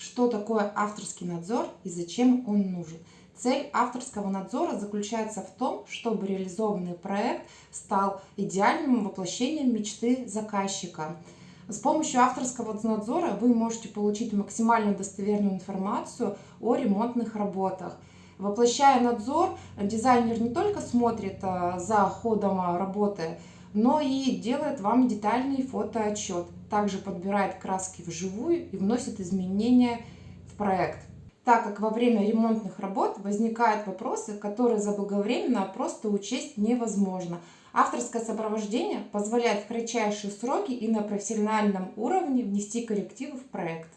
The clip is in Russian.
что такое авторский надзор и зачем он нужен. Цель авторского надзора заключается в том, чтобы реализованный проект стал идеальным воплощением мечты заказчика. С помощью авторского надзора вы можете получить максимально достоверную информацию о ремонтных работах. Воплощая надзор, дизайнер не только смотрит а, за ходом работы, но и делает вам детальный фотоотчет. Также подбирает краски вживую и вносит изменения в проект. Так как во время ремонтных работ возникают вопросы, которые заблаговременно просто учесть невозможно. Авторское сопровождение позволяет в кратчайшие сроки и на профессиональном уровне внести коррективы в проект.